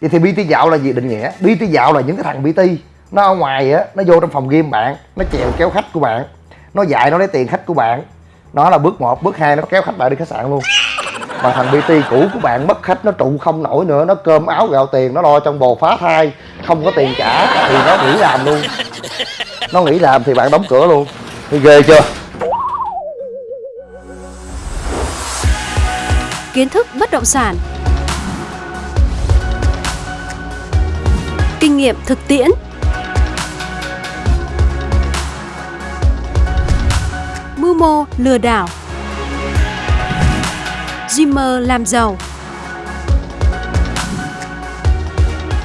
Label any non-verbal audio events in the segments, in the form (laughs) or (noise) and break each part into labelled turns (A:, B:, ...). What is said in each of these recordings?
A: vậy thì bt dạo là gì định nghĩa? Bt dạo là những cái thằng bt nó ở ngoài á, nó vô trong phòng game bạn, nó chèo kéo khách của bạn. Nó dạy nó lấy tiền khách của bạn. Nó là bước một, bước hai, nó kéo khách bạn đi khách sạn luôn. Mà thằng bt cũ của bạn mất khách, nó trụ không nổi nữa. Nó cơm áo gạo tiền, nó lo trong bồ phá thai. Không có tiền trả thì nó nghỉ làm luôn. Nó nghỉ làm thì bạn đóng cửa luôn. Thì ghê chưa?
B: Kiến thức bất động sản. Kinh nghiệm thực tiễn. Mưu mô lừa đảo. Dreamer làm giàu.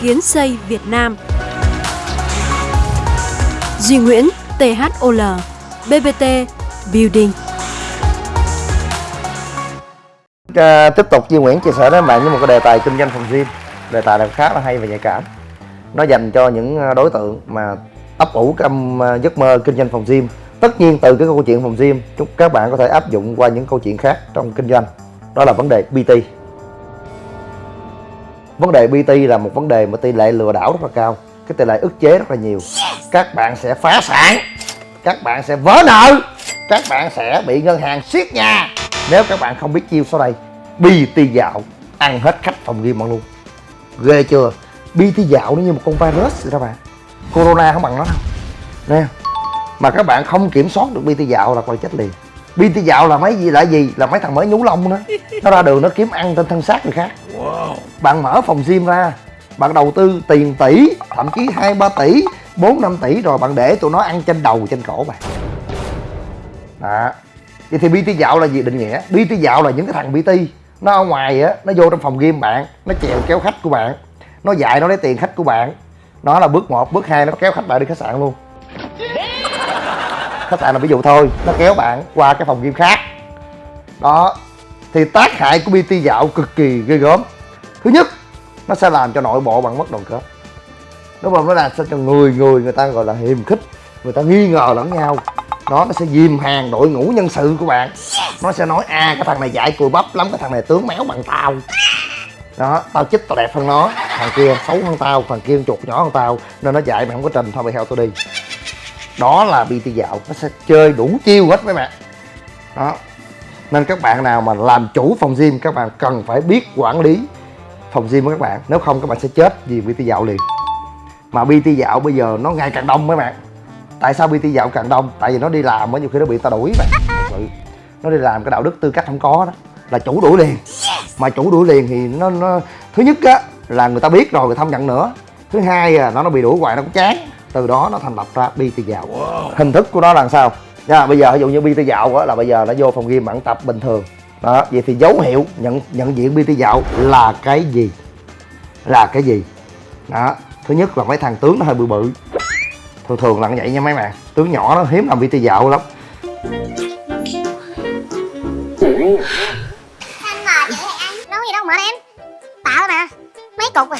B: Kiến xây Việt Nam. Duy Nguyễn THOL BBT Building.
A: À, tiếp tục Duy Nguyễn chia sẻ đến bạn với một cái đề tài kinh doanh phòng gym. Đề tài này khá là hay và nhạy cảm? Nó dành cho những à, đối tượng mà ấp ủ trong à, giấc mơ kinh doanh phòng gym. Tất nhiên từ cái câu chuyện phòng gym chúc các bạn có thể áp dụng qua những câu chuyện khác trong kinh doanh. Đó là vấn đề BT vấn đề BT là một vấn đề mà tỷ lệ lừa đảo rất là cao cái tỷ lệ ức chế rất là nhiều. Các bạn sẽ phá sản các bạn sẽ vỡ nợ các bạn sẽ bị ngân hàng siết nhà. Nếu các bạn không biết chiêu sau đây BT dạo ăn hết khách phòng gym bạn luôn. Ghê chưa BT dạo nó như một con virus vậy đó bạn. Corona không bằng nó đâu. Nè mà các bạn không kiểm soát được BT dạo là coi chết liền. BT dạo là mấy gì là gì? Là mấy thằng mới nhú lông đó. Nó ra đường nó kiếm ăn trên thân xác người khác. Bạn mở phòng gym ra bạn đầu tư tiền tỷ thậm chí hai ba tỷ bốn năm tỷ rồi bạn để tụi nó ăn trên đầu trên cổ bạn. Đó. Vậy thì BT dạo là gì? Định nghĩa. BT dạo là những cái thằng BT nó ở ngoài á nó vô trong phòng game bạn nó chèo kéo khách của bạn nó dạy nó lấy tiền khách của bạn. Nó là bước một bước hai nó kéo khách bạn đi khách sạn luôn. Khách sạn là ví dụ thôi nó kéo bạn qua cái phòng game khác. Đó. Thì tác hại của BT dạo cực kỳ ghê gớm. Thứ nhất nó sẽ làm cho nội bộ bạn mất đoàn kết. Đúng không? Nó làm sao cho người người người ta gọi là hiềm khích người ta nghi ngờ lẫn nhau. Đó nó sẽ dìm hàng đội ngũ nhân sự của bạn. Nó sẽ nói a à, cái thằng này dạy cùi bắp lắm cái thằng này tướng méo bằng tao. Đó tao chích tao đẹp hơn nó thằng kia, xấu hơn tao, thằng kia chuột nhỏ hơn tao, nên nó dạy mày không có trình. Thôi, mày theo tôi đi. Đó là BT dạo. Nó sẽ chơi đủ chiêu hết mấy bạn đó. Nên các bạn nào mà làm chủ phòng gym, các bạn cần phải biết quản lý phòng gym của các bạn. Nếu không, các bạn sẽ chết vì BT dạo liền. Mà BT dạo bây giờ nó ngày càng đông mấy bạn tại sao BT dạo càng đông? Tại vì nó đi làm á, nhiều khi nó bị ta đuổi mà. thật sự. Nó đi làm cái đạo đức tư cách không có đó. Là chủ đuổi liền. Mà chủ đuổi liền thì nó nó, thứ nhất á là người ta biết rồi người ta không nhận nữa. Thứ hai là nó nó bị đuổi hoài nó cũng chán. Từ đó nó thành lập ra BT dạo. Hình thức của nó là sao? Nha bây giờ ví dụ như BT dạo á là bây giờ nó vô phòng gym bạn tập bình thường. Đó vậy thì dấu hiệu nhận nhận diện BT dạo là cái gì? Là cái gì? Đó thứ nhất là mấy thằng tướng nó hơi bự bự. Thường thường là như vậy nha mấy bạn. Tướng nhỏ nó hiếm làm BT dạo lắm (laughs)
C: Cục à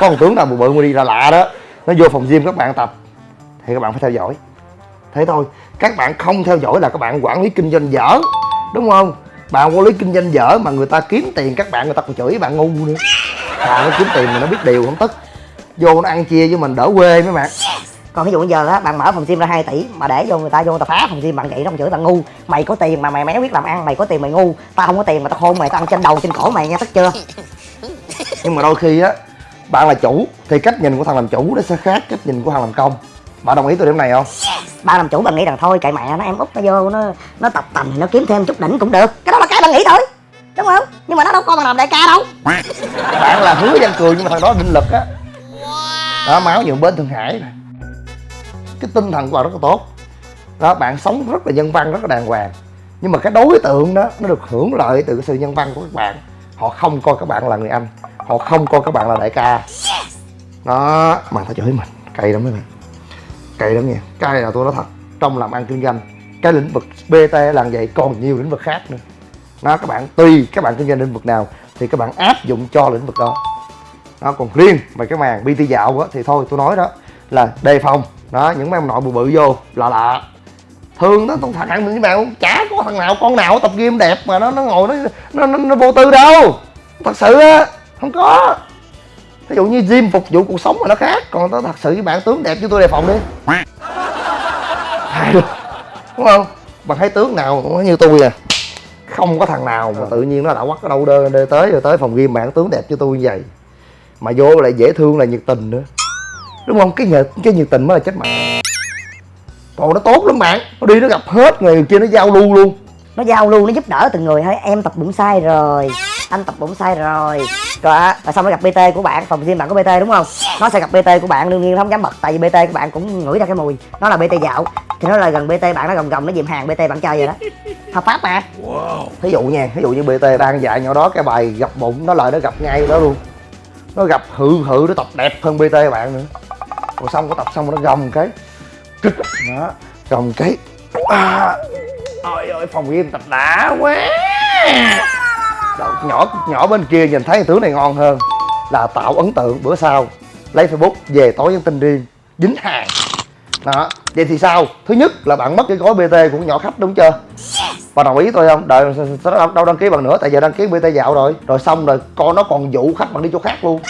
A: có một tướng nào bự bự mà đi là lạ đó. Nó vô phòng gym các bạn tập. Thì các bạn phải theo dõi. Thế thôi các bạn không theo dõi là các bạn quản lý kinh doanh dở. Đúng không? Bạn quản lý kinh doanh dở mà người ta kiếm tiền các bạn người ta còn chửi bạn ngu nữa. À nó kiếm tiền mà nó biết điều không tức. Vô nó ăn chia với mình đỡ quê mấy bạn.
D: Còn ví dụ bây giờ á bạn mở phòng gym ra 2 tỷ mà để vô người ta vô người ta phá phòng gym bạn vậy nó không chửi bạn ngu. Mày có tiền mà mày méo biết làm ăn mày có tiền mày ngu. Tao không có tiền mà tao khôn mày tao ăn trên đầu trên cổ mày nghe tức chưa (laughs)
A: nhưng mà đôi khi á bạn là chủ thì cách nhìn của thằng làm chủ nó sẽ khác cách nhìn của thằng làm công. Bạn đồng ý tôi điểm này không?
D: Ba làm chủ bạn nghĩ rằng thôi kệ mẹ nó em út nó vô nó nó tập tành nó kiếm thêm chút đỉnh cũng được. Cái đó là cái bạn nghĩ thôi đúng không? Nhưng mà nó đâu có bằng làm đại ca đâu. (laughs)
A: Bạn là hứa văn cường nhưng mà thằng đó định lực á. Đó máu nhượng bên thượng hải này cái tinh thần của bạn rất là tốt. Đó bạn sống rất là nhân văn rất là đàng hoàng. Nhưng mà cái đối tượng đó nó được hưởng lợi từ cái sự nhân văn của các bạn. Họ không coi các bạn là người anh họ không coi các bạn là đại ca. Đó mà phải chửi mình. Cay lắm mấy bạn. Cay lắm nha. Cái này là tôi nói thật trong làm ăn kinh doanh cái lĩnh vực bt làm vậy còn nhiều lĩnh vực khác nữa. Đó các bạn tùy các bạn kinh doanh lĩnh vực nào thì các bạn áp dụng cho lĩnh vực đó. Đó còn riêng về cái màn bt dạo á thì thôi tôi nói đó là đề phòng. Đó những mấy ông nội bự bự vô lạ lạ. Thường đó tôi thằng mình với bạn chả có thằng nào con nào tập gym đẹp mà nó nó ngồi nó nó nó, nó vô tư đâu. Thật sự á không có. Ví dụ như gym phục vụ cuộc sống mà nó khác còn nó thật sự với bạn tướng đẹp như tôi đề phòng đi. Hai đứa. đúng không? Bạn thấy tướng nào cũng như tôi à. Không có thằng nào mà tự nhiên nó đã quắt ở đâu đơ, đơ tới rồi tới phòng gym bạn tướng đẹp như tôi như vậy. Mà vô lại dễ thương là nhiệt tình nữa. Đúng không? Cái nhiệt cái nhiệt tình mới là chết mẹ còn nó tốt lắm bạn. Nó đi nó gặp hết người kia nó giao lưu luôn.
D: Nó giao lưu nó giúp đỡ từng người thôi. Em tập bụng sai rồi. Anh tập bụng sai rồi rồi á rồi xong nó gặp bt của bạn phòng gym bạn có bt đúng không? Nó sẽ gặp bt của bạn đương nhiên nó không dám bật tại vì bt của bạn cũng ngửi ra cái mùi. Nó là bt dạo. Thì nó là gần bt bạn nó gồng gồng nó dìm hàng bt bạn chơi rồi đó. Hợp pháp mà.
A: Thí dụ nha ví dụ như bt đang dạy nhỏ đó cái bài gặp bụng nó lại nó gặp ngay đó luôn. Nó gặp hự hự nó tập đẹp hơn bt bạn nữa. Rồi xong có tập xong nó gồng cái kích đó gồng cái. À, ôi ôi phòng gym tập đã quá Đâu, nhỏ nhỏ bên kia nhìn thấy tướng này ngon hơn là tạo ấn tượng bữa sau. Lấy facebook về tối nhắn tin riêng dính hàng. Đó vậy thì sao? Thứ nhất là bạn mất cái gói bt của nhỏ khách đúng chưa? Bà đồng ý tôi không? Đợi đâu, đâu đăng ký bằng nữa tại giờ đăng ký bt dạo rồi. Rồi xong rồi con nó còn dụ khách bạn đi chỗ khác luôn.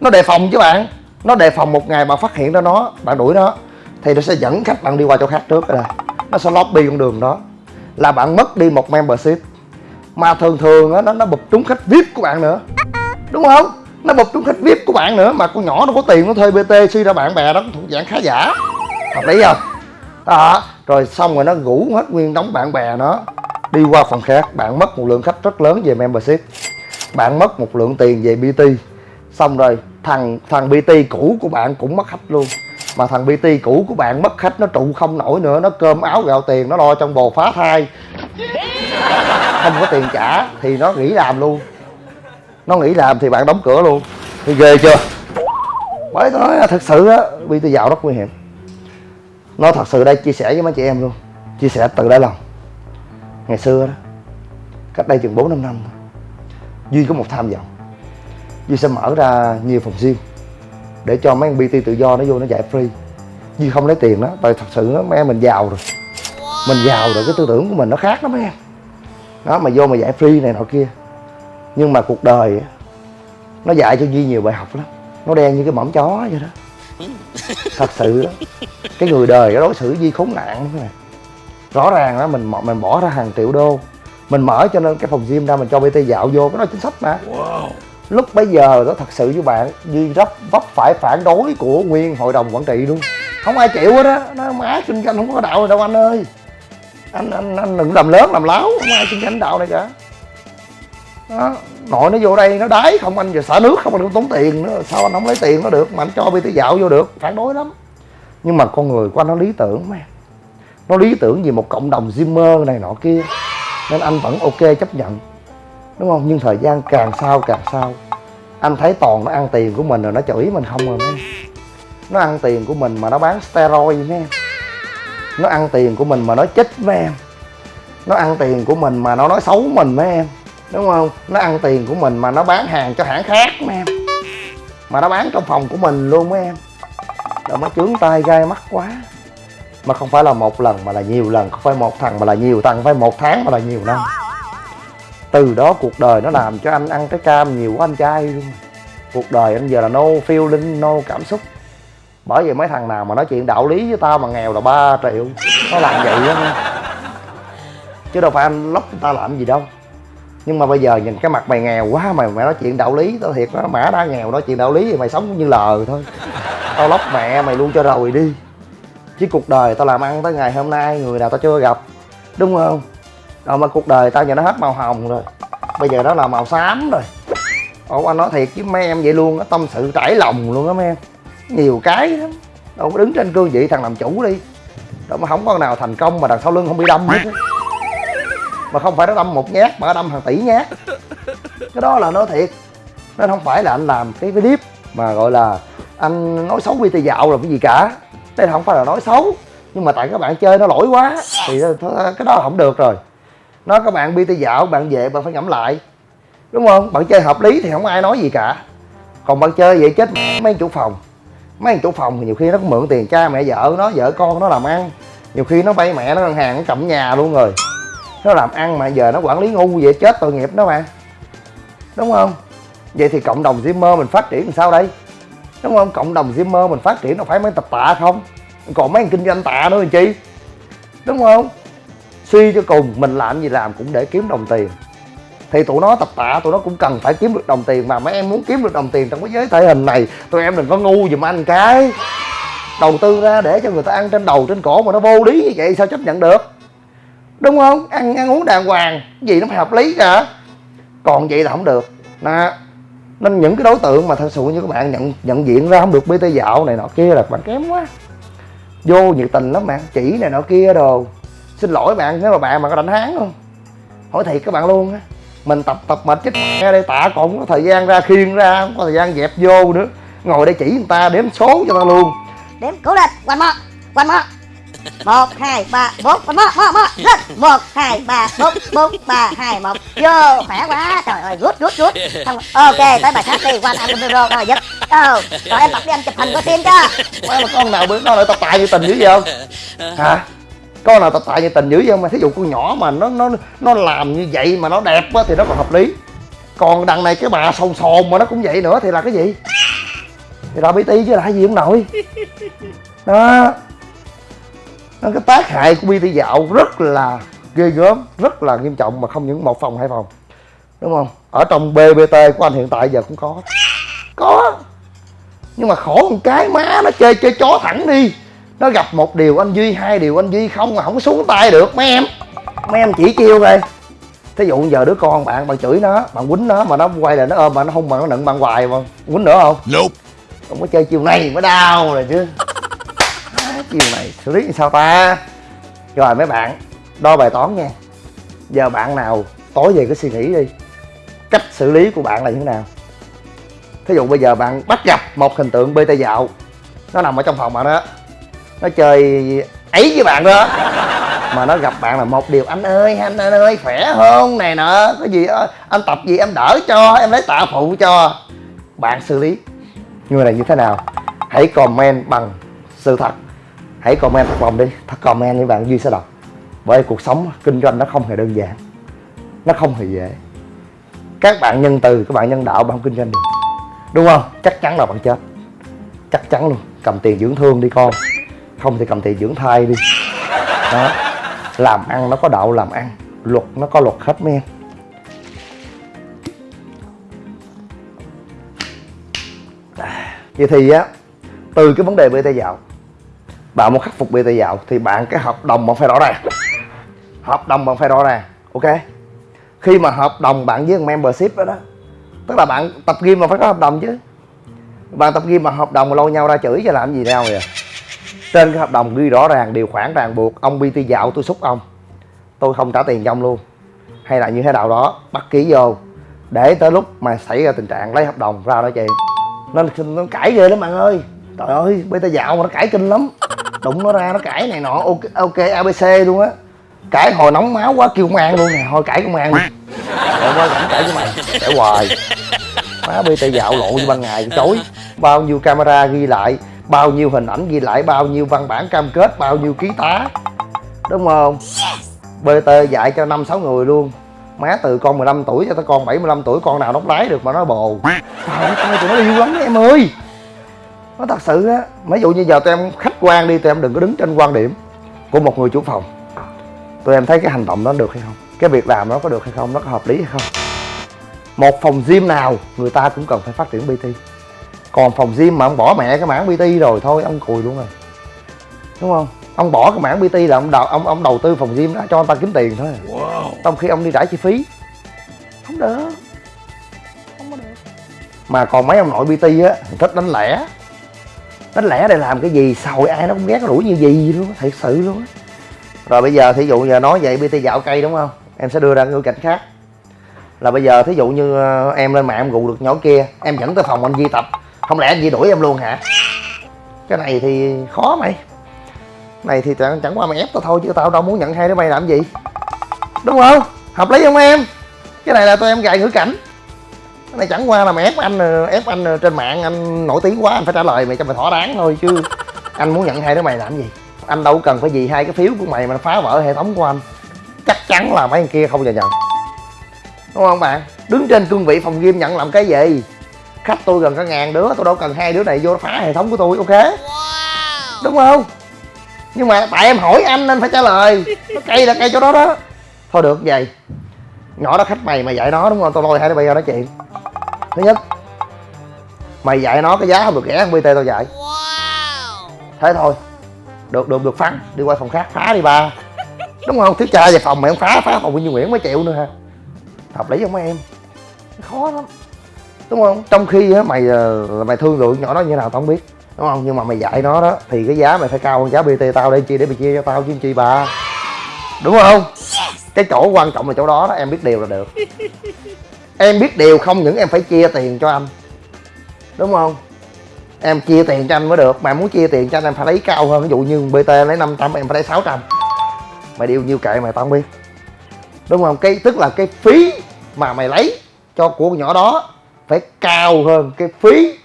A: Nó đề phòng chứ bạn. Nó đề phòng một ngày bạn phát hiện ra nó bạn đuổi nó thì nó sẽ dẫn khách bạn đi qua chỗ khác trước rồi nó sẽ lobby con đường đó. Là bạn mất đi một membership mà thường thường á, nó nó bụp trúng khách vip của bạn nữa. Đúng không? Nó bụp trúng khách vip của bạn nữa mà con nhỏ nó có tiền nó thuê bt suy ra bạn bè đó cũng thuộc dạng khá giả. Hợp lý không? Đó. Rồi xong rồi nó ngủ hết nguyên đóng bạn bè nó đi qua phòng khác. Bạn mất một lượng khách rất lớn về membership. Bạn mất một lượng tiền về bt xong rồi thằng thằng bt cũ của bạn cũng mất khách luôn. Mà thằng bt cũ của bạn mất khách nó trụ không nổi nữa, nó cơm áo gạo tiền, nó lo trong bồ phá thai không có tiền trả thì nó nghỉ làm luôn. Nó nghỉ làm thì bạn đóng cửa luôn. Thì ghê chưa? Bởi tôi nói là thật sự á bt giàu rất nguy hiểm. Nó thật sự đây chia sẻ với mấy chị em luôn. Chia sẻ từ đáy lòng. Ngày xưa đó cách đây chừng bốn năm năm thôi duy có một tham vọng. Duy sẽ mở ra nhiều phòng gym để cho mấy anh bt tự do nó vô nó dạy free. Duy không lấy tiền đó tại thật sự đó, mấy em mình giàu rồi. Mình giàu rồi cái tư tưởng của mình nó khác lắm mấy em đó mà vô mà dạy free này nọ kia. Nhưng mà cuộc đời nó dạy cho duy nhiều bài học lắm. Nó đen như cái mõm chó vậy đó. Thật sự đó cái người đời nó đối xử duy khốn nạn lắm này. Rõ ràng đó mình mình bỏ ra hàng triệu đô. Mình mở cho nên cái phòng gym ra mình cho bt dạo vô cái đó chính sách mà. Lúc bấy giờ đó thật sự với bạn duy rất vấp phải phản đối của nguyên hội đồng quản trị luôn. Không ai chịu hết á. Nó má kinh doanh không có đạo rồi đâu anh ơi anh anh anh đừng làm lớn, làm láo, không ai xin lãnh đạo này cả. Đó, nội nó vô đây nó đái, không anh giờ xả nước, không anh cũng tốn tiền nữa, sao anh không lấy tiền nó được, mà anh cho bt dạo vô được. Phản đối lắm. Nhưng mà con người của anh nó lý tưởng mà nó lý tưởng vì một cộng đồng Zimmer này nọ kia, nên anh vẫn ok chấp nhận. Đúng không? Nhưng thời gian càng sau càng sau. Anh thấy toàn nó ăn tiền của mình rồi, nó chửi mình không rồi mấy nó ăn tiền của mình mà nó bán steroid, mấy em nó ăn tiền của mình mà nó chích mấy em. Nó ăn tiền của mình mà nó nói xấu mình mấy em, đúng không? Nó ăn tiền của mình mà nó bán hàng cho hãng khác mấy em, mà nó bán trong phòng của mình luôn mấy em. Rồi nó chướng tay gai mắt quá. Mà không phải là một lần mà là nhiều lần, không phải một thằng mà là nhiều thằng, không phải một tháng mà là nhiều năm. Từ đó cuộc đời nó làm cho anh ăn cái cam nhiều quá anh trai luôn. Cuộc đời anh giờ là no feeling, no cảm xúc bởi vậy mấy thằng nào mà nói chuyện đạo lý với tao mà nghèo là 3 triệu. Nó làm vậy đó chứ đâu phải anh lóc người ta làm gì đâu. Nhưng mà bây giờ nhìn cái mặt mày nghèo quá, mày mày nói chuyện đạo lý, tao thiệt nó mã đã nghèo nói chuyện đạo lý thì mày sống cũng như lờ thôi. Tao lóc mẹ mày luôn cho rồi đi. Chứ cuộc đời tao làm ăn tới ngày hôm nay, người nào tao chưa gặp. Đúng không? Rồi mà cuộc đời tao giờ nó hết màu hồng rồi. Bây giờ nó là màu xám rồi. Ủa, anh nói thiệt chứ mấy em vậy luôn á, tâm sự trải lòng luôn á mấy em nhiều cái lắm. Đâu có đứng trên cương vị thằng làm chủ đi. Đâu mà không có nào thành công mà đằng sau lưng không bị đâm hết mà không phải nó đâm một nhát mà nó đâm hàng tỷ nhát. Cái đó là nói thiệt. Nên không phải là anh làm cái clip mà gọi là anh nói xấu BT dạo là cái gì cả. Đây không phải là nói xấu, nhưng mà tại các bạn chơi nó lỗi quá thì cái đó không được rồi. Nó các bạn BT dạo, bạn về bạn phải ngẫm lại. Đúng không? Bạn chơi hợp lý thì không ai nói gì cả. Còn bạn chơi vậy chết mấy chủ phòng mấy anh chủ phòng thì nhiều khi nó cũng mượn tiền cha mẹ vợ nó, vợ con nó làm ăn. Nhiều khi nó bay mẹ nó ngân hàng, nó cầm nhà luôn rồi. Nó làm ăn mà giờ nó quản lý ngu vậy, chết tội nghiệp đó mà. Đúng không? Vậy thì cộng đồng Zimmer mình phát triển làm sao đây? Đúng không? Cộng đồng Zimmer mình phát triển nó phải mấy tập tạ không? Còn mấy kinh doanh tạ nữa làm chi? Đúng không? Suy cho cùng, mình làm gì làm cũng để kiếm đồng tiền thì tụi nó tập tạ, tụi nó cũng cần phải kiếm được đồng tiền mà. Mấy em muốn kiếm được đồng tiền trong cái giới thể hình này, tụi em đừng có ngu giùm anh cái. Đầu tư ra để cho người ta ăn trên đầu, trên cổ mà nó vô lý như vậy sao chấp nhận được? Đúng không? Ăn ăn uống đàng hoàng gì nó phải hợp lý cả. Còn vậy là không được. Nè, nên những cái đối tượng mà thật sự như các bạn nhận nhận diện ra không được bt dạo này nọ kia là bạn kém quá. Vô nhiệt tình lắm bạn chỉ này nọ kia đồ. Xin lỗi bạn, nếu mà bạn mà có đánh hán không hỏi thiệt các bạn luôn á mình tập tập mệt chết. Nghe đây tạ còn không có thời gian ra khiêng ra không có thời gian dẹp vô nữa. Ngồi đây chỉ người ta đếm số cho ta luôn.
D: Đếm cố lên quanh mơ quanh mơ. Một hai ba bốn. Quanh mơ mơ mơ. Lên một hai ba bốn bốn ba hai một. Vô khỏe quá. Trời ơi rút rút rút. Xong, ok tới bài khác đi. Quanh ăn micro rồi dứt ờ rồi em tập đi anh chụp hình có tim cho.
A: Má mà con nào bữa nó lại tập tài như tình dữ vậy không? (laughs) Hả con nào tập tài như tình dữ vậy mà thí dụ con nhỏ mà nó nó nó làm như vậy mà nó đẹp á thì nó còn hợp lý. Còn đằng này cái bà sồn sồn mà nó cũng vậy nữa thì là cái gì? Thì là bt chứ là gì không nổi (laughs) đó. Nó cái tác hại của bt dạo rất là ghê gớm rất là nghiêm trọng mà không những một phòng hai phòng. Đúng không? Ở trong bbt của anh hiện tại giờ cũng có. Có. Nhưng mà khổ một cái má nó chơi chơi chó thẳng đi nó gặp một điều anh duy hai điều anh duy không mà không xuống tay được mấy em. Mấy em chỉ chiêu coi thí dụ giờ đứa con bạn bạn chửi nó bạn quýnh nó mà nó quay lại nó ôm bạn nó hung bạn nó nựng bạn hoài mà quýnh nữa không?
E: Nope.
A: không có chơi chiều này mới đau rồi chứ. Chiều này xử lý sao ta? Rồi mấy bạn đo bài toán nha. Giờ bạn nào tối về cái suy nghĩ đi. Cách xử lý của bạn là như thế nào? Thí dụ bây giờ bạn bắt gặp một hình tượng bt dạo nó nằm ở trong phòng bạn đó nó chơi ấy với bạn đó. Mà nó gặp bạn là một điều anh ơi anh, anh ơi khỏe không này nọ có gì đó, anh tập gì em đỡ cho em lấy tạ phụ cho. Bạn xử lý. Người này như thế nào? Hãy comment bằng sự thật. Hãy comment thật lòng đi. Thật comment với bạn duy sẽ đọc. Bởi cuộc sống kinh doanh nó không hề đơn giản. Nó không hề dễ. Các bạn nhân từ các bạn nhân đạo bạn không kinh doanh được. Đúng không? Chắc chắn là bạn chết. Chắc chắn luôn. Cầm tiền dưỡng thương đi con không thì cầm thị dưỡng thai đi. Đó. Làm ăn nó có đạo làm ăn luật nó có luật hết mấy em. Vậy thì á từ cái vấn đề bê bt dạo bạn muốn khắc phục bê bt dạo thì bạn cái hợp đồng bạn phải rõ ràng. Hợp đồng bạn phải rõ ràng ok? Khi mà hợp đồng bạn với membership đó, đó tức là bạn tập gym mà phải có hợp đồng chứ. Bạn tập gym mà hợp đồng mà lôi nhau ra chửi cho làm gì đâu vậy trên cái hợp đồng ghi rõ ràng điều khoản ràng buộc ông bt dạo tôi xúc ông. Tôi không trả tiền cho ông luôn. Hay là như thế nào đó bắt ký vô. Để tới lúc mà xảy ra tình trạng lấy hợp đồng ra đó chị. Nên nó cãi ghê lắm bạn ơi. Trời ơi bt dạo mà nó cãi kinh lắm. Đụng nó ra nó cãi này nọ ok, ok abc luôn á. Cãi hồi nóng máu quá kêu công an luôn nè. Thôi cãi công an đi. Trời ơi, cãi với mày. Cãi hoài. Má bt dạo lộ như ban ngày chối. Bao nhiêu camera ghi lại bao nhiêu hình ảnh ghi lại bao nhiêu văn bản cam kết bao nhiêu ký tá. Đúng không? Bt dạy cho năm sáu người luôn. Má từ con 15 tuổi cho tới con 75 tuổi con nào nó lái được mà nó bồ. Trời ơi tụi nó yêu lắm em ơi. Nó thật sự á ví dụ như giờ tụi em khách quan đi tụi em đừng có đứng trên quan điểm của một người chủ phòng. Tụi em thấy cái hành động đó được hay không? Cái việc làm nó có được hay không? Nó có hợp lý hay không? Một phòng gym nào người ta cũng cần phải phát triển bt còn phòng gym mà ông bỏ mẹ cái mảng bt rồi thôi ông cùi luôn rồi. Đúng không? Ông bỏ cái mảng bt là ông đầu ông ông đầu tư phòng gym ra cho ông ta kiếm tiền thôi.
E: Wow.
A: trong khi ông đi trả chi phí. Không được. Không có được. Mà còn mấy ông nội bt á thích đánh lẻ. Đánh lẻ để làm cái gì? Sồi ai nó cũng ghét nó đuổi như gì luôn á, thiệt sự luôn á. Rồi bây giờ thí dụ giờ nói vậy bt dạo cây đúng không? Em sẽ đưa ra ngữ cảnh khác. Là bây giờ thí dụ như ờ, em lên mạng em gù được nhỏ kia em dẫn tới phòng anh Di tập không lẽ anh Di đuổi em luôn hả? Cái này thì khó mày. Này thì chẳng, chẳng qua mày ép tao thôi chứ tao đâu muốn nhận hai đứa bay làm gì. Đúng không? Hợp lý không em? Cái này là tụi em gài ngữ cảnh. Cái này chẳng qua là mày ép anh ép anh trên mạng anh nổi tiếng quá anh phải trả lời mày cho mày thỏa đáng thôi chứ anh muốn nhận hai đứa mày làm gì? Anh đâu cần phải vì hai cái phiếu của mày mà phá vỡ hệ thống của anh. Chắc chắn là mấy anh kia không giờ nhận. Đúng không bạn? Đứng trên cương vị phòng game nhận làm cái gì? Khách tôi gần cả ngàn đứa tôi đâu cần hai đứa này vô phá hệ thống của tôi ok? Đúng không? Nhưng mà tại em hỏi anh nên phải trả lời. Nó cây là cây chỗ đó đó. Thôi được vậy. Nhỏ đó khách mày mày dạy nó đúng không? Tao lôi hai đứa bây giờ nói chuyện. Thứ nhất mày dạy nó cái giá không được rẻ hơn bt tao dạy. Thế thôi. Được được được phán đi qua phòng khác phá đi ba. Đúng không? Thiếu cha về phòng mày không phá phá phòng Nguyên Nguyễn mới chịu nữa ha hợp lý không mấy em? Khó lắm đúng không? Trong khi á, mày là mày thương lượng nhỏ đó như nào tao không biết. Đúng không? Nhưng mà mày dạy nó đó, thì cái giá mày phải cao hơn giá bt tao đây, chi để mày chia cho tao chứ chi bà. Đúng không? Cái chỗ quan trọng là chỗ đó đó, em biết điều là được. Em biết điều không những em phải chia tiền cho anh. Đúng không? Em chia tiền cho anh mới được. Mà muốn chia tiền cho anh, em phải lấy cao hơn. Ví dụ như bt lấy 500 em phải lấy 600 mày điều nhiêu kệ mày tao không biết. Đúng không? Cái, tức là cái phí mà mày lấy cho của nhỏ đó phải cao hơn cái phí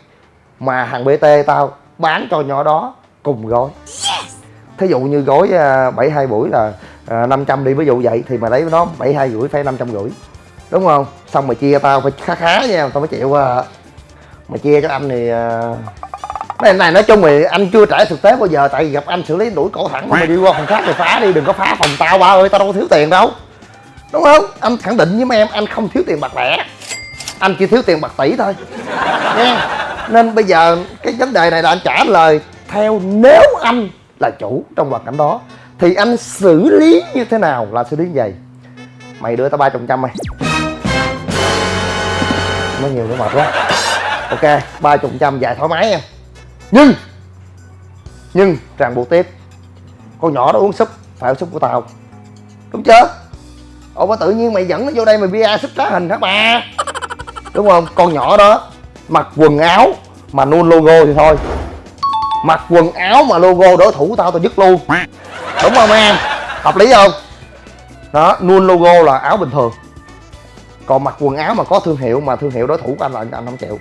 A: mà hàng bt tao bán cho nhỏ đó cùng gói. Thí dụ như gói à, 72 buổi là à, 500 đi ví dụ vậy thì mà lấy nó 72 rưỡi phải 500 rưỡi đúng không? Xong mà chia tao phải khá khá nha tao mới chịu à. mày chia cho anh thì à... cái này nói chung thì anh chưa trải thực tế bao giờ tại vì gặp anh xử lý đuổi cổ thẳng mà mày đi qua phòng khác thì phá đi đừng có phá phòng tao ba ơi tao đâu có thiếu tiền đâu đúng không? Anh khẳng định với mấy em anh không thiếu tiền bạc lẻ anh chỉ thiếu tiền bạc tỷ thôi. Nha nên bây giờ cái vấn đề này là anh trả lời. Theo nếu anh là chủ trong hoàn cảnh đó, thì anh xử lý như thế nào là xử lý như vậy? Mày đưa tao ba trăm trăm mày. Mới nhiều nữa mệt quá. Ok, ba chục trăm dài thoải mái em nhưng nhưng ràng buộc tiếp. Con nhỏ đó uống súp, phải uống súp của tao. Đúng chưa? Ủa mà tự nhiên mày dẫn nó vô đây mày bia súp trá hình hả bà? Đúng không? Con nhỏ đó, mặc quần áo mà nôn logo thì thôi. Mặc quần áo mà logo đối thủ tao tao dứt luôn. Đúng không em? Hợp lý không? Đó nôn logo là áo bình thường. Còn mặc quần áo mà có thương hiệu mà thương hiệu đối thủ của anh là anh không chịu.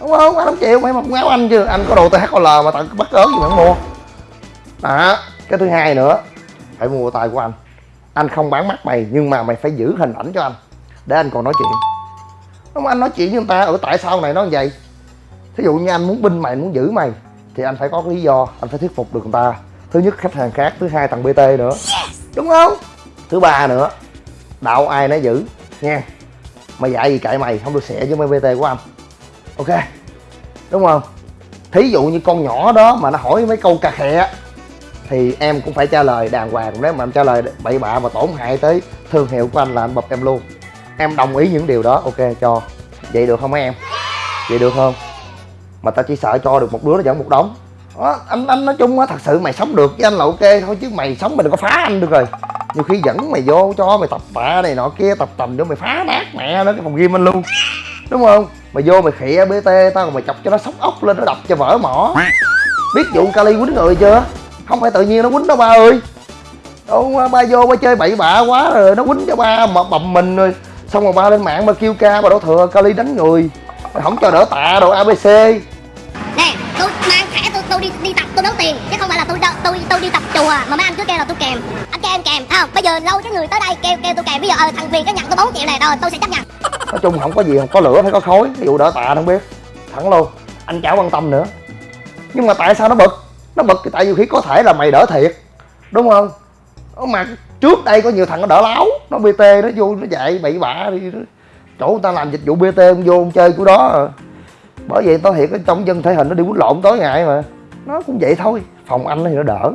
A: Đúng không? Anh không chịu, mày mặc quần áo anh chứ. Anh có đồ THL mà tao bắt cớ gì mà không mua. Đó, cái thứ hai nữa, phải mua tay của anh. Anh không bán mắt mày, nhưng mà mày phải giữ hình ảnh cho anh, để anh còn nói chuyện đúng không, anh nói chuyện với người ta ở tại sao này nó như vậy? Thí dụ như anh muốn binh mày muốn giữ mày, thì anh phải có lý do, anh phải thuyết phục được người ta. Thứ nhất, khách hàng khác, thứ hai, thằng bt nữa. Đúng không? Thứ ba nữa, đạo ai nấy giữ, nha. Mày dạy gì cãi mày, không được xẻ với mấy bt của anh. Ok? Đúng không? Thí dụ như con nhỏ đó mà nó hỏi mấy câu cà khẹ thì em cũng phải trả lời đàng hoàng. Nếu mà em trả lời bậy bạ mà tổn hại tới thương hiệu của anh là anh bập em luôn em đồng ý những điều đó ok cho. Vậy được không mấy em? Vậy được không? Mà tao chỉ sợ cho được một đứa nó dẫn một đống. Đó, anh anh nói chung á thật sự mày sống được với anh là ok thôi chứ mày sống mày đừng có phá anh được rồi. Nhiều khi dẫn mày vô cho mày tập tạ này nọ kia tập tầm nữa mày phá nát mẹ nó cái phòng gym anh luôn. Đúng không? Mày vô mày khịa bt tao còn mày chọc cho nó sóc ốc lên nó đập cho vỡ mỏ. Biết vụ kali quýnh người chưa? Không phải tự nhiên nó quýnh đâu ba ơi. Đâu ba vô ba chơi bậy bạ quá rồi nó quýnh cho ba mà bầm mình rồi xong rồi ba lên mạng ba kêu ca ba đổ thừa kali đánh người. Không cho đỡ tạ đồ abc
C: nè tôi mang thẻ tôi tôi đi đi tập tôi đấu tiền. Chứ không phải là tôi tôi tôi đi tập chùa mà mấy anh cứ kêu là tôi kèm. Anh kêu em kèm không? Bây giờ lâu cái người tới đây kêu kêu tôi kèm. Bây giờ ờ, thằng việt cái nhận tôi 4 triệu này rồi tôi sẽ chấp nhận.
A: Nói chung không có gì không có lửa phải có khói. Ví dụ đỡ tạ không biết. Thẳng luôn. Anh chả quan tâm nữa. Nhưng mà tại sao nó bực? Nó bực thì tại vì khi có thể là mày đỡ thiệt. Đúng không? Mà trước đây có nhiều thằng nó đỡ láo nó bt nó vô nó chạy bậy bạ đi. Chỗ người ta làm dịch vụ bt ông vô ông chơi của đó à. bởi vậy tao thiệt ở trong dân thể hình nó đi quýnh lộn tối ngày mà. Nó cũng vậy thôi phòng anh thì nó đỡ.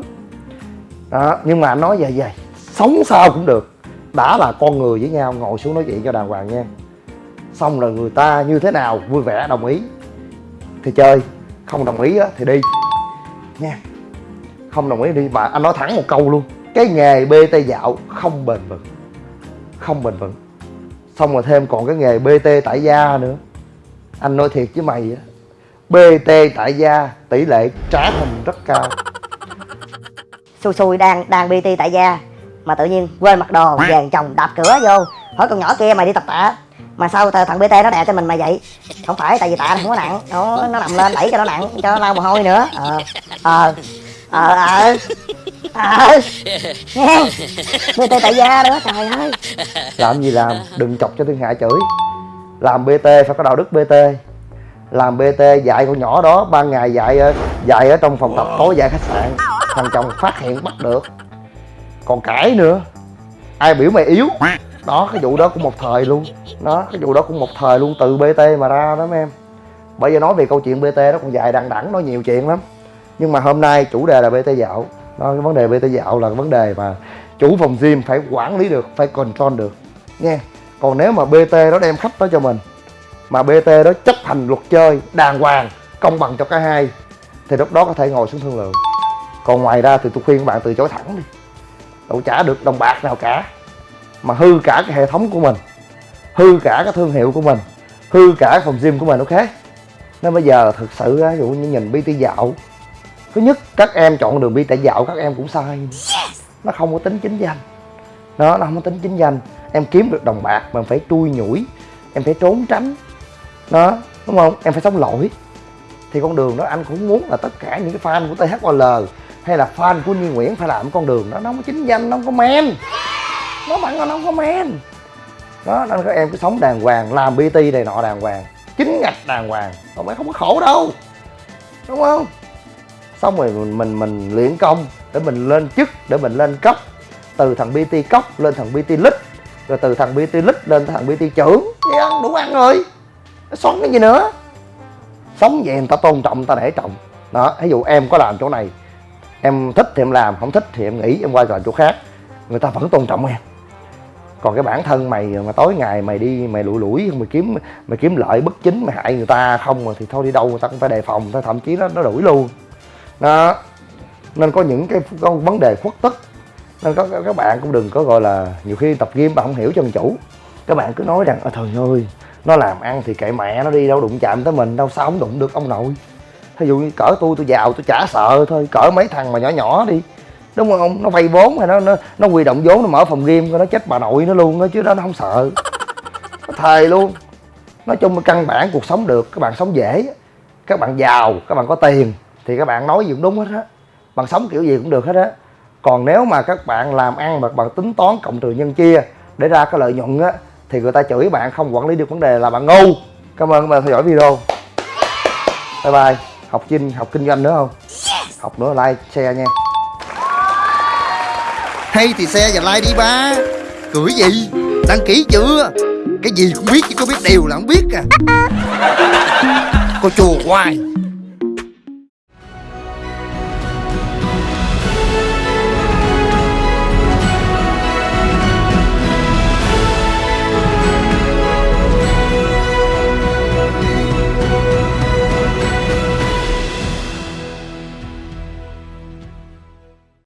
A: Đó nhưng mà nói về vậy sống sao cũng được. Đã là con người với nhau ngồi xuống nói chuyện cho đàng hoàng nha. Xong rồi người ta như thế nào vui vẻ đồng ý thì chơi. Không đồng ý á, thì đi. Nha. Không đồng ý đi mà anh nói thẳng một câu luôn. Cái nghề bt dạo không bền vững không bền vững. Xong rồi thêm còn cái nghề bt tại gia nữa. Anh nói thiệt với mày á bt tại gia tỷ lệ trả hình rất cao.
D: Xui xui đang đang bt tại gia mà tự nhiên quên mặc đồ, vàng chồng đạp cửa vô. Hỏi con nhỏ kia mày đi tập tạ, mà sao thằng bt nó đè cho mình mà vậy? Không phải, tại vì tạ nó không có nặng. Nó nó nằm lên đẩy cho nó nặng, cho nó lau mồ hôi nữa. Ờ ờ ờ ờ ờ. Nghe bt tại gia nữa trời ơi
A: làm gì làm? Đừng chọc cho thiên hạ chửi. Làm bt phải có đạo đức bt làm bt dạy con nhỏ đó ban ngày dạy dạy ở trong phòng tập, tối dạy khách sạn. Thằng chồng phát hiện bắt được. Còn cãi nữa. Ai biểu mày yếu? Đó, cái vụ đó cũng một thời luôn. Đó, cái vụ đó cũng một thời luôn, từ bt mà ra đó mấy em. Bây giờ nói về câu chuyện bt đó còn dài đằng đẵng nói nhiều chuyện lắm. Nhưng mà hôm nay chủ đề là bt dạo đó, cái vấn đề bt dạo là cái vấn đề mà chủ phòng gym phải quản lý được, phải control được. Nha còn nếu mà bt đó đem khách tới cho mình, mà bt đó chấp hành luật chơi, đàng hoàng, công bằng cho cả hai, thì lúc đó có thể ngồi xuống thương lượng. Còn ngoài ra thì tôi khuyên các bạn từ chối thẳng đi. Đâu trả được đồng bạc nào cả, mà hư cả cái hệ thống của mình, hư cả cái thương hiệu của mình, hư cả phòng gym của mình, ok? Nên bây giờ thực sự ví dụ như nhìn bt dạo thứ nhất các em chọn đường bt dạo các em cũng sai. Nó không có tính chính danh. Đó nó không có tính chính danh. Em kiếm được đồng bạc mà phải chui nhủi em phải trốn tránh. Đó đúng không? Em phải sống lỗi. Thì con đường đó anh cũng muốn là tất cả những cái fan của THOL hay là fan của Nhi Nguyễn phải làm con đường đó. Nó không có chính danh nó không có men. Nó bạn nó không có men. Đó nên các em cứ sống đàng hoàng làm bt này nọ đàng hoàng. Chính ngạch đàng hoàng. Còn mày không có khổ đâu. Đúng không xong rồi mình mình, mình luyện công để mình lên chức để mình lên cấp. Từ thằng bt cốc lên thằng bt lít. Rồi từ thằng bt lít lên thằng bt trưởng. Đi ăn đủ ăn rồi. Sống cái gì nữa? Sống vậy người ta tôn trọng người ta để trọng. Đó ví dụ em có làm chỗ này em thích thì em làm không thích thì em nghỉ em qua làm chỗ khác. Người ta vẫn tôn trọng em. Còn cái bản thân mày mà tối ngày mày đi mày lủi lủi mày kiếm mày kiếm lợi bất chính mày hại người ta không mà thì thôi đi đâu người ta cũng phải đề phòng thôi thậm chí nó nó đuổi luôn đó. Nên có những cái có vấn đề khuất tức nên có, các bạn cũng đừng có gọi là nhiều khi tập gym bạn không hiểu chân chủ. Các bạn cứ nói rằng ở trời ơi, nó làm ăn thì kệ mẹ nó đi, đâu đụng chạm tới mình, đâu sao không đụng được ông nội. Thí dụ như cỡ tôi tôi giàu, tôi chả sợ thôi, cỡ mấy thằng mà nhỏ nhỏ đi. Đúng không nó vay vốn hay nó nó nó huy động vốn, nó mở phòng game nó chết bà nội nó luôn đó chứ đó nó không sợ. Nó thề luôn. Nói chung cái căn bản cuộc sống được, các bạn sống dễ. Các bạn giàu, các bạn có tiền thì các bạn nói gì cũng đúng hết á. Bạn sống kiểu gì cũng được hết á. Còn nếu mà các bạn làm ăn mà bằng tính toán cộng trừ nhân chia để ra cái lợi nhuận á thì người ta chửi bạn không quản lý được vấn đề là bạn ngu. Cảm ơn các bạn theo dõi video. Bye bye. Học chinh học kinh doanh nữa không? Học nữa like share nha. Hay thì xe và like đi ba. Cười gì? Đăng ký chưa? Cái gì cũng biết chứ có biết điều là không biết à. Cô chùa hoài